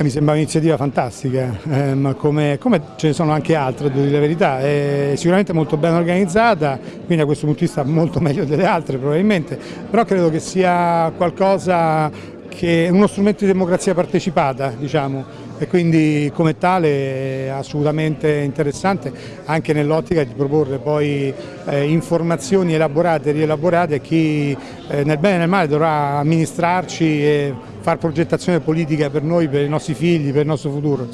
mi sembra un'iniziativa fantastica, eh, come, come, ce ne sono anche altre, devo dire la verità, è sicuramente molto ben organizzata, quindi da questo punto di vista molto meglio delle altre probabilmente, però credo che sia qualcosa che è uno strumento di democrazia partecipata, diciamo, e quindi come tale è assolutamente interessante anche nell'ottica di proporre poi eh, informazioni elaborate e rielaborate a chi eh, nel bene e nel male dovrà amministrarci e fare progettazione politica per noi, per i nostri figli, per il nostro futuro.